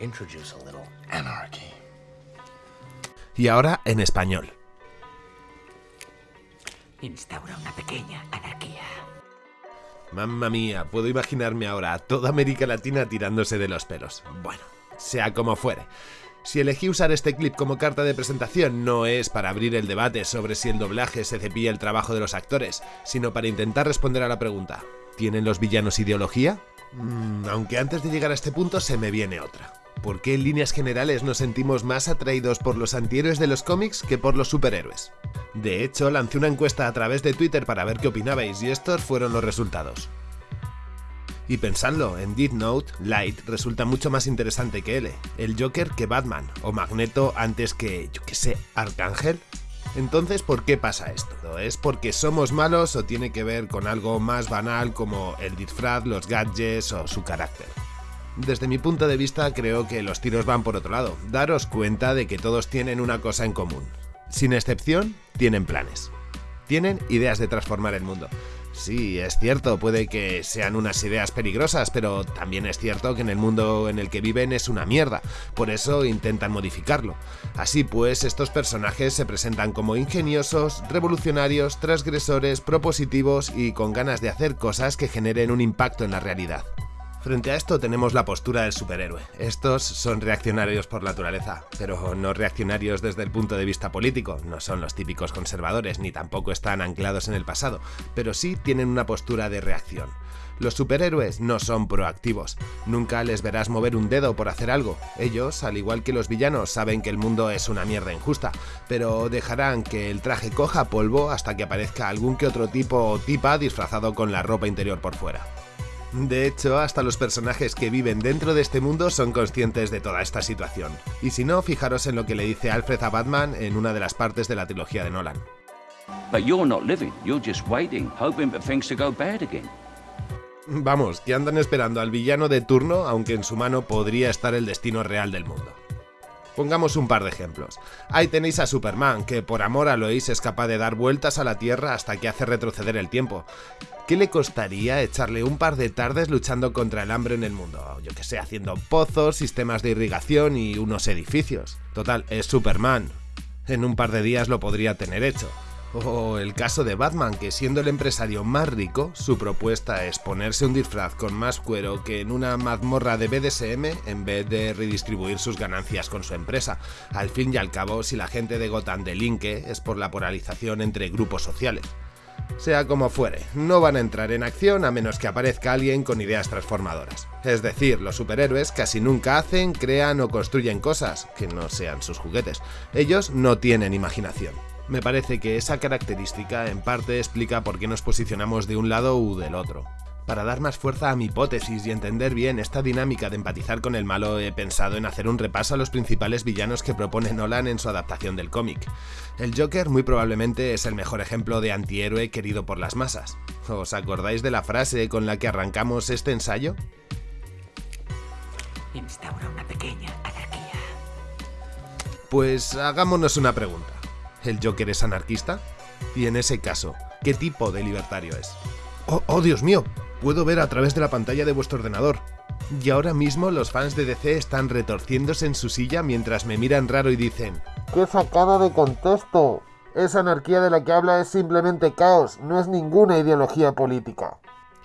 introduce a little anarchy. Y ahora en español. Instaura una pequeña anarquía. Mamma mía, puedo imaginarme ahora a toda América Latina tirándose de los pelos. Bueno, sea como fuere. Si elegí usar este clip como carta de presentación no es para abrir el debate sobre si el doblaje se cepilla el trabajo de los actores, sino para intentar responder a la pregunta, ¿tienen los villanos ideología? Mm, aunque antes de llegar a este punto se me viene otra. ¿Por qué en líneas generales nos sentimos más atraídos por los antihéroes de los cómics que por los superhéroes? De hecho, lancé una encuesta a través de Twitter para ver qué opinabais y estos fueron los resultados. Y pensadlo, en Death Note, Light resulta mucho más interesante que L, el Joker que Batman, o Magneto antes que, yo que sé, Arcángel. Entonces, ¿por qué pasa esto? ¿Es porque somos malos o tiene que ver con algo más banal como el disfraz, los gadgets o su carácter? Desde mi punto de vista creo que los tiros van por otro lado. Daros cuenta de que todos tienen una cosa en común. Sin excepción, tienen planes. Tienen ideas de transformar el mundo. Sí, es cierto, puede que sean unas ideas peligrosas, pero también es cierto que en el mundo en el que viven es una mierda, por eso intentan modificarlo. Así pues, estos personajes se presentan como ingeniosos, revolucionarios, transgresores, propositivos y con ganas de hacer cosas que generen un impacto en la realidad. Frente a esto tenemos la postura del superhéroe. Estos son reaccionarios por naturaleza, pero no reaccionarios desde el punto de vista político, no son los típicos conservadores ni tampoco están anclados en el pasado, pero sí tienen una postura de reacción. Los superhéroes no son proactivos, nunca les verás mover un dedo por hacer algo. Ellos, al igual que los villanos, saben que el mundo es una mierda injusta, pero dejarán que el traje coja polvo hasta que aparezca algún que otro tipo o tipa disfrazado con la ropa interior por fuera. De hecho, hasta los personajes que viven dentro de este mundo son conscientes de toda esta situación. Y si no, fijaros en lo que le dice Alfred a Batman en una de las partes de la trilogía de Nolan. Vamos, que andan esperando al villano de turno, aunque en su mano podría estar el destino real del mundo. Pongamos un par de ejemplos. Ahí tenéis a Superman, que por amor a Lois es capaz de dar vueltas a la Tierra hasta que hace retroceder el tiempo. ¿Qué le costaría echarle un par de tardes luchando contra el hambre en el mundo? Yo que sé, haciendo pozos, sistemas de irrigación y unos edificios. Total, es Superman. En un par de días lo podría tener hecho. O el caso de Batman, que siendo el empresario más rico, su propuesta es ponerse un disfraz con más cuero que en una mazmorra de BDSM en vez de redistribuir sus ganancias con su empresa. Al fin y al cabo, si la gente de Gotham delinque, es por la polarización entre grupos sociales. Sea como fuere, no van a entrar en acción a menos que aparezca alguien con ideas transformadoras. Es decir, los superhéroes casi nunca hacen, crean o construyen cosas que no sean sus juguetes. Ellos no tienen imaginación. Me parece que esa característica en parte explica por qué nos posicionamos de un lado u del otro. Para dar más fuerza a mi hipótesis y entender bien esta dinámica de empatizar con el malo, he pensado en hacer un repaso a los principales villanos que propone Nolan en su adaptación del cómic. El Joker muy probablemente es el mejor ejemplo de antihéroe querido por las masas. ¿Os acordáis de la frase con la que arrancamos este ensayo? Instaura una pequeña anarquía. Pues hagámonos una pregunta. ¿El Joker es anarquista? Y en ese caso, ¿qué tipo de libertario es? ¡Oh, oh Dios mío! puedo ver a través de la pantalla de vuestro ordenador. Y ahora mismo los fans de DC están retorciéndose en su silla mientras me miran raro y dicen ¡Qué sacada de contexto! Esa anarquía de la que habla es simplemente caos, no es ninguna ideología política.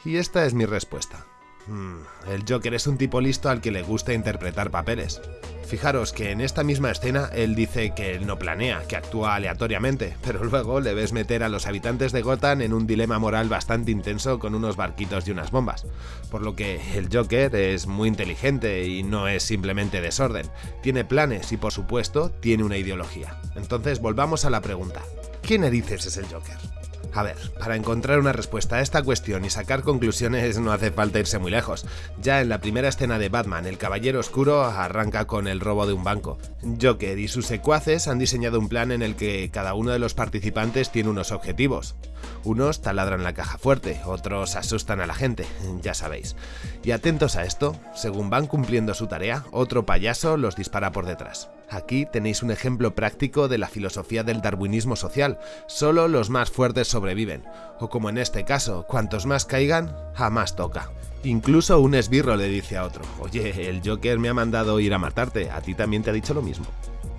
Y esta es mi respuesta. Hmm, el Joker es un tipo listo al que le gusta interpretar papeles. Fijaros que en esta misma escena él dice que no planea, que actúa aleatoriamente, pero luego le ves meter a los habitantes de Gotham en un dilema moral bastante intenso con unos barquitos y unas bombas. Por lo que el Joker es muy inteligente y no es simplemente desorden. Tiene planes y por supuesto tiene una ideología. Entonces volvamos a la pregunta. ¿Quién narices es el Joker? A ver, para encontrar una respuesta a esta cuestión y sacar conclusiones no hace falta irse muy lejos. Ya en la primera escena de Batman, el Caballero Oscuro arranca con el robo de un banco. Joker y sus secuaces han diseñado un plan en el que cada uno de los participantes tiene unos objetivos. Unos taladran la caja fuerte, otros asustan a la gente, ya sabéis. Y atentos a esto, según van cumpliendo su tarea, otro payaso los dispara por detrás. Aquí tenéis un ejemplo práctico de la filosofía del darwinismo social, solo los más fuertes sobreviven, o como en este caso, cuantos más caigan, jamás toca. Incluso un esbirro le dice a otro, oye, el Joker me ha mandado ir a matarte, a ti también te ha dicho lo mismo.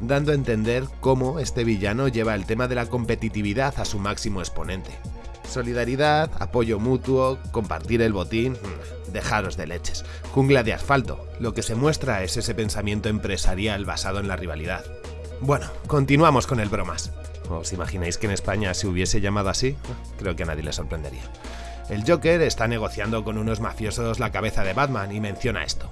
Dando a entender cómo este villano lleva el tema de la competitividad a su máximo exponente. Solidaridad, apoyo mutuo, compartir el botín, mm, dejaros de leches. Jungla de asfalto, lo que se muestra es ese pensamiento empresarial basado en la rivalidad. Bueno, continuamos con el bromas. ¿Os imagináis que en España se hubiese llamado así? Creo que a nadie le sorprendería. El Joker está negociando con unos mafiosos la cabeza de Batman y menciona esto.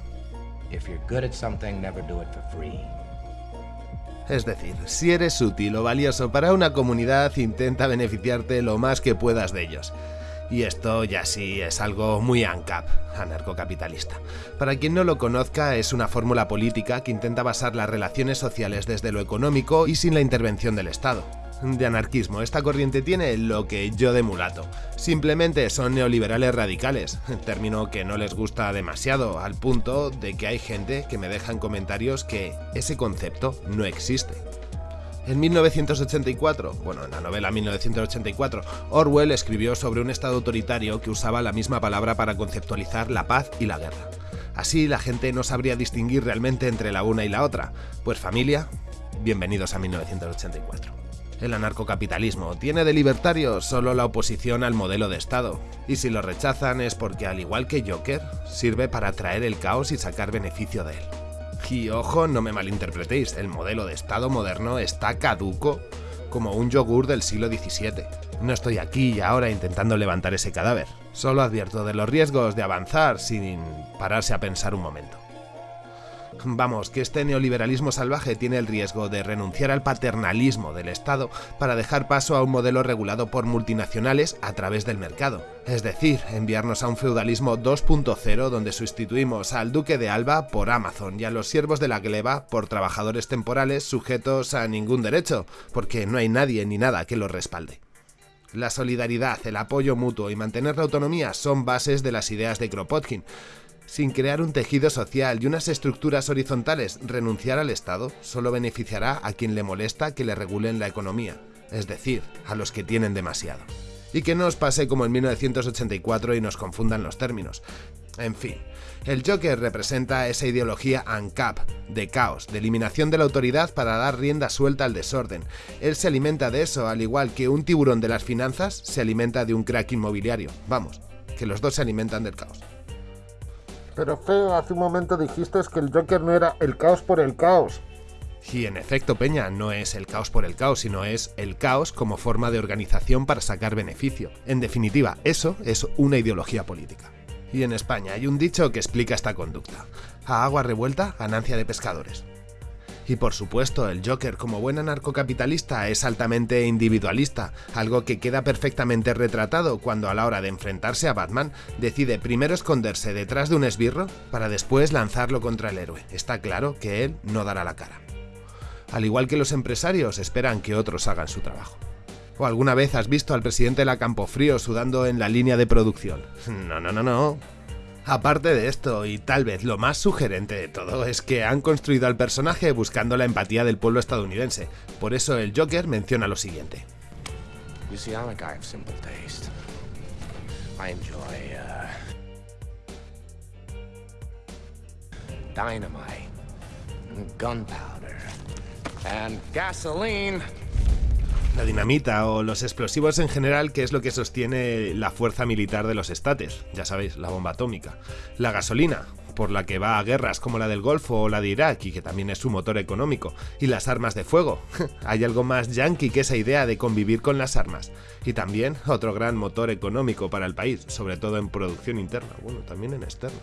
Es decir, si eres útil o valioso para una comunidad, intenta beneficiarte lo más que puedas de ellos. Y esto ya sí es algo muy ANCAP, anarcocapitalista. Para quien no lo conozca, es una fórmula política que intenta basar las relaciones sociales desde lo económico y sin la intervención del Estado de anarquismo. Esta corriente tiene lo que yo de mulato. Simplemente son neoliberales radicales, término que no les gusta demasiado, al punto de que hay gente que me deja en comentarios que ese concepto no existe. En 1984, bueno, en la novela 1984, Orwell escribió sobre un Estado autoritario que usaba la misma palabra para conceptualizar la paz y la guerra. Así la gente no sabría distinguir realmente entre la una y la otra. Pues familia, bienvenidos a 1984. El anarcocapitalismo tiene de libertario solo la oposición al modelo de Estado, y si lo rechazan es porque, al igual que Joker, sirve para atraer el caos y sacar beneficio de él. Y ojo, no me malinterpretéis, el modelo de Estado moderno está caduco como un yogur del siglo XVII. No estoy aquí y ahora intentando levantar ese cadáver, solo advierto de los riesgos de avanzar sin pararse a pensar un momento. Vamos, que este neoliberalismo salvaje tiene el riesgo de renunciar al paternalismo del Estado para dejar paso a un modelo regulado por multinacionales a través del mercado. Es decir, enviarnos a un feudalismo 2.0 donde sustituimos al duque de Alba por Amazon y a los siervos de la gleba por trabajadores temporales sujetos a ningún derecho, porque no hay nadie ni nada que los respalde. La solidaridad, el apoyo mutuo y mantener la autonomía son bases de las ideas de Kropotkin, sin crear un tejido social y unas estructuras horizontales, renunciar al Estado solo beneficiará a quien le molesta que le regulen la economía, es decir, a los que tienen demasiado. Y que no os pase como en 1984 y nos confundan los términos. En fin, el Joker representa esa ideología ANCAP, de caos, de eliminación de la autoridad para dar rienda suelta al desorden. Él se alimenta de eso, al igual que un tiburón de las finanzas se alimenta de un crack inmobiliario. Vamos, que los dos se alimentan del caos. Pero feo, hace un momento dijiste que el Joker no era el caos por el caos. Y en efecto, Peña, no es el caos por el caos, sino es el caos como forma de organización para sacar beneficio. En definitiva, eso es una ideología política. Y en España hay un dicho que explica esta conducta. A agua revuelta, ganancia de pescadores. Y por supuesto, el Joker como buen anarcocapitalista es altamente individualista, algo que queda perfectamente retratado cuando a la hora de enfrentarse a Batman decide primero esconderse detrás de un esbirro para después lanzarlo contra el héroe. Está claro que él no dará la cara. Al igual que los empresarios esperan que otros hagan su trabajo. ¿O alguna vez has visto al presidente de la Campofrío sudando en la línea de producción? No, no, no, no. Aparte de esto, y tal vez lo más sugerente de todo, es que han construido al personaje buscando la empatía del pueblo estadounidense. Por eso el Joker menciona lo siguiente. dynamite, gunpowder, and gasoline. La dinamita o los explosivos en general, que es lo que sostiene la fuerza militar de los estates, ya sabéis, la bomba atómica. La gasolina, por la que va a guerras como la del Golfo o la de Irak y que también es su motor económico, y las armas de fuego. Hay algo más yankee que esa idea de convivir con las armas. Y también otro gran motor económico para el país, sobre todo en producción interna, bueno, también en externa.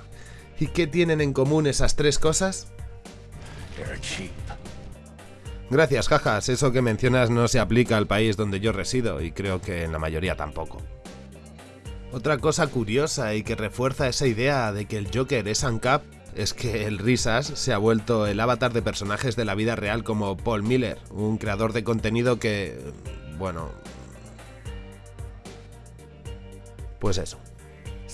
¿Y qué tienen en común esas tres cosas? Gracias, jajas. Eso que mencionas no se aplica al país donde yo resido y creo que en la mayoría tampoco. Otra cosa curiosa y que refuerza esa idea de que el Joker es ANCAP es que el Risas se ha vuelto el avatar de personajes de la vida real como Paul Miller, un creador de contenido que, bueno, Pues eso.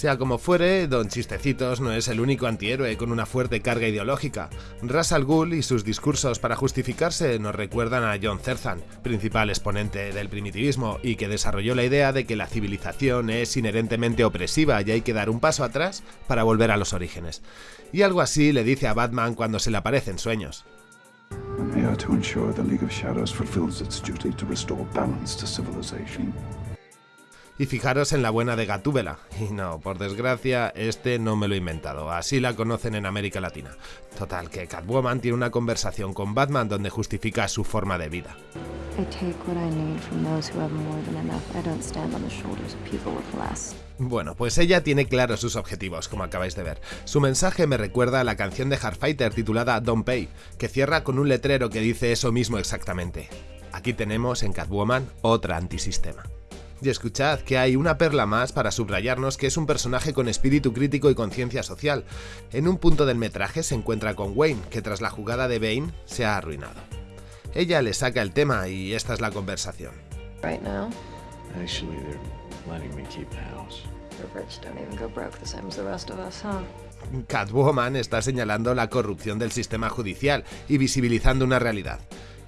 Sea como fuere, Don Chistecitos no es el único antihéroe con una fuerte carga ideológica. Ras al Ghul y sus discursos para justificarse nos recuerdan a John Zerzan, principal exponente del primitivismo y que desarrolló la idea de que la civilización es inherentemente opresiva y hay que dar un paso atrás para volver a los orígenes. Y algo así le dice a Batman cuando se le aparecen sueños. Y fijaros en la buena de Gatúbela. Y no, por desgracia, este no me lo he inventado. Así la conocen en América Latina. Total, que Catwoman tiene una conversación con Batman donde justifica su forma de vida. Bueno, pues ella tiene claros sus objetivos, como acabáis de ver. Su mensaje me recuerda a la canción de Hardfighter titulada Don't Pay, que cierra con un letrero que dice eso mismo exactamente. Aquí tenemos en Catwoman otra antisistema. Y escuchad que hay una perla más para subrayarnos que es un personaje con espíritu crítico y conciencia social. En un punto del metraje se encuentra con Wayne, que tras la jugada de Bane se ha arruinado. Ella le saca el tema y esta es la conversación. Catwoman está señalando la corrupción del sistema judicial y visibilizando una realidad.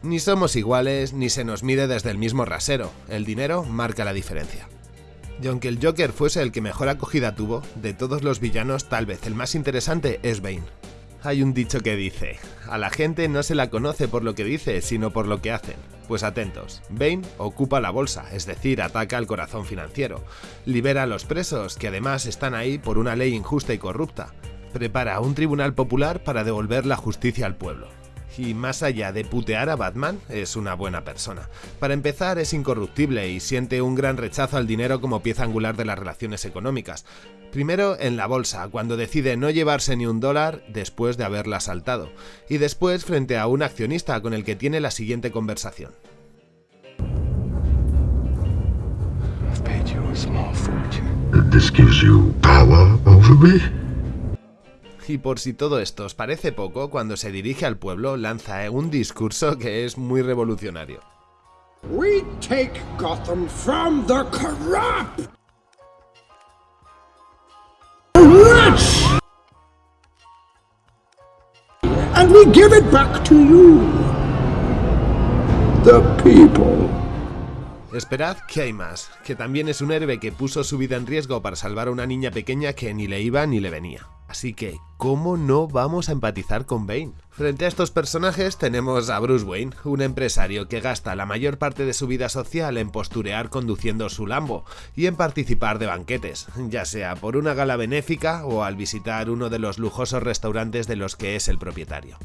Ni somos iguales, ni se nos mide desde el mismo rasero. El dinero marca la diferencia. Y aunque el Joker fuese el que mejor acogida tuvo, de todos los villanos tal vez el más interesante es Bane. Hay un dicho que dice, a la gente no se la conoce por lo que dice, sino por lo que hacen. Pues atentos, Bane ocupa la bolsa, es decir, ataca al corazón financiero, libera a los presos, que además están ahí por una ley injusta y corrupta, prepara un tribunal popular para devolver la justicia al pueblo y más allá de putear a Batman, es una buena persona. Para empezar, es incorruptible y siente un gran rechazo al dinero como pieza angular de las relaciones económicas. Primero en la bolsa, cuando decide no llevarse ni un dólar después de haberla saltado, y después frente a un accionista con el que tiene la siguiente conversación. Y por si todo esto os parece poco, cuando se dirige al pueblo lanza un discurso que es muy revolucionario. We take Gotham from the corrupt. Rich. And we give it back to you. The people. Esperad que hay más, que también es un héroe que puso su vida en riesgo para salvar a una niña pequeña que ni le iba ni le venía. Así que, ¿cómo no vamos a empatizar con Bane? Frente a estos personajes tenemos a Bruce Wayne, un empresario que gasta la mayor parte de su vida social en posturear conduciendo su Lambo y en participar de banquetes, ya sea por una gala benéfica o al visitar uno de los lujosos restaurantes de los que es el propietario.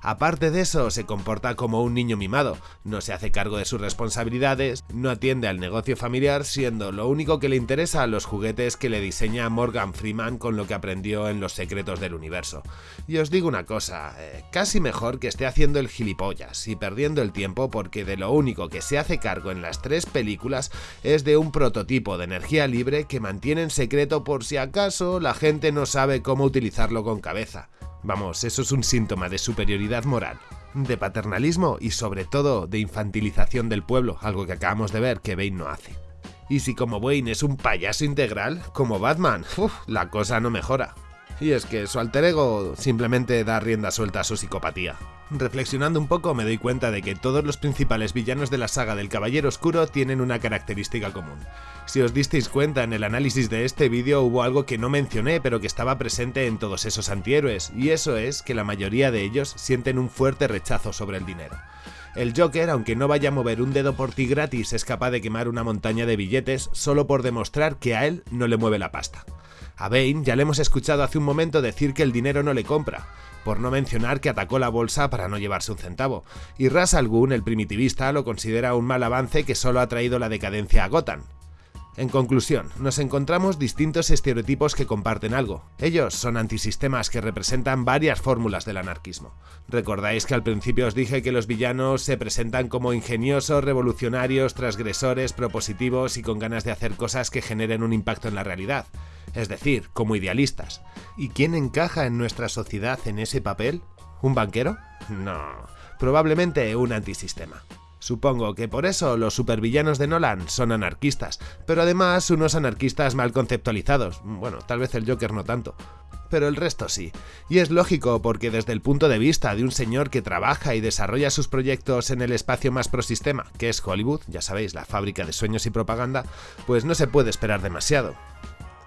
Aparte de eso, se comporta como un niño mimado, no se hace cargo de sus responsabilidades, no atiende al negocio familiar, siendo lo único que le interesa los juguetes que le diseña Morgan Freeman con lo que aprendió en Los Secretos del Universo. Y os digo una cosa, eh, casi mejor que esté haciendo el gilipollas y perdiendo el tiempo porque de lo único que se hace cargo en las tres películas es de un prototipo de energía libre que mantiene en secreto por si acaso la gente no sabe cómo utilizarlo con cabeza. Vamos, eso es un síntoma de superioridad moral, de paternalismo y sobre todo de infantilización del pueblo, algo que acabamos de ver que Bane no hace. Y si como Wayne es un payaso integral, como Batman, la cosa no mejora. Y es que su alter ego simplemente da rienda suelta a su psicopatía. Reflexionando un poco me doy cuenta de que todos los principales villanos de la saga del Caballero Oscuro tienen una característica común. Si os disteis cuenta en el análisis de este vídeo hubo algo que no mencioné pero que estaba presente en todos esos antihéroes, y eso es que la mayoría de ellos sienten un fuerte rechazo sobre el dinero. El Joker, aunque no vaya a mover un dedo por ti gratis, es capaz de quemar una montaña de billetes solo por demostrar que a él no le mueve la pasta. A Bane ya le hemos escuchado hace un momento decir que el dinero no le compra, por no mencionar que atacó la bolsa para no llevarse un centavo, y Ras Al el primitivista, lo considera un mal avance que solo ha traído la decadencia a Gotham. En conclusión, nos encontramos distintos estereotipos que comparten algo. Ellos son antisistemas que representan varias fórmulas del anarquismo. Recordáis que al principio os dije que los villanos se presentan como ingeniosos, revolucionarios, transgresores, propositivos y con ganas de hacer cosas que generen un impacto en la realidad. Es decir, como idealistas. ¿Y quién encaja en nuestra sociedad en ese papel? ¿Un banquero? No, probablemente un antisistema. Supongo que por eso los supervillanos de Nolan son anarquistas, pero además unos anarquistas mal conceptualizados. Bueno, tal vez el Joker no tanto pero el resto sí. Y es lógico porque desde el punto de vista de un señor que trabaja y desarrolla sus proyectos en el espacio más prosistema, que es Hollywood, ya sabéis, la fábrica de sueños y propaganda, pues no se puede esperar demasiado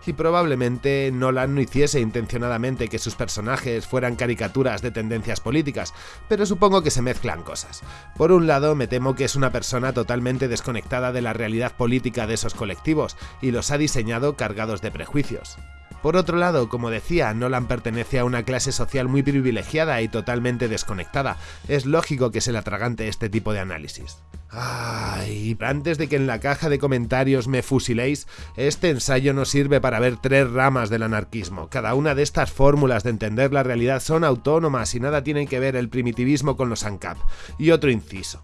y probablemente Nolan no hiciese intencionadamente que sus personajes fueran caricaturas de tendencias políticas, pero supongo que se mezclan cosas. Por un lado, me temo que es una persona totalmente desconectada de la realidad política de esos colectivos y los ha diseñado cargados de prejuicios. Por otro lado, como decía, Nolan pertenece a una clase social muy privilegiada y totalmente desconectada. Es lógico que se le atragante este tipo de análisis. Ay, antes de que en la caja de comentarios me fusiléis, este ensayo no sirve para ver tres ramas del anarquismo. Cada una de estas fórmulas de entender la realidad son autónomas y nada tienen que ver el primitivismo con los ANCAP. Y otro inciso.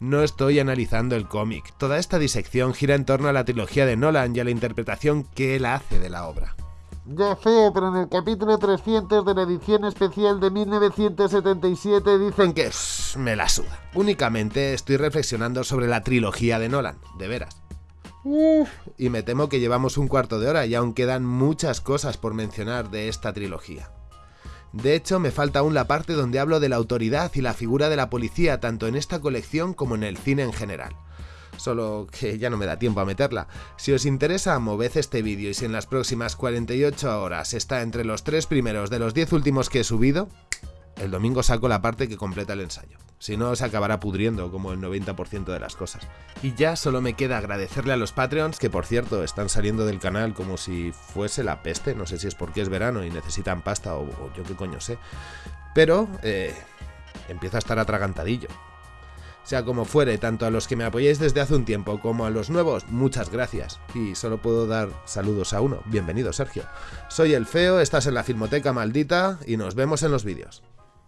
No estoy analizando el cómic. Toda esta disección gira en torno a la trilogía de Nolan y a la interpretación que él hace de la obra. Ya sé, pero en el capítulo 300 de la edición especial de 1977 dicen que... me la suda. Únicamente estoy reflexionando sobre la trilogía de Nolan, de veras. Y me temo que llevamos un cuarto de hora y aún quedan muchas cosas por mencionar de esta trilogía. De hecho, me falta aún la parte donde hablo de la autoridad y la figura de la policía tanto en esta colección como en el cine en general solo que ya no me da tiempo a meterla. Si os interesa, moved este vídeo y si en las próximas 48 horas está entre los tres primeros de los 10 últimos que he subido, el domingo saco la parte que completa el ensayo. Si no, se acabará pudriendo como el 90% de las cosas. Y ya solo me queda agradecerle a los Patreons, que por cierto están saliendo del canal como si fuese la peste. No sé si es porque es verano y necesitan pasta o, yo qué coño sé. Pero eh, empieza a estar atragantadillo. Sea como fuere, tanto a los que me apoyáis desde hace un tiempo como a los nuevos, muchas gracias. Y solo puedo dar saludos a uno. Bienvenido, Sergio. Soy el Feo, estás en la Filmoteca Maldita y nos vemos en los vídeos.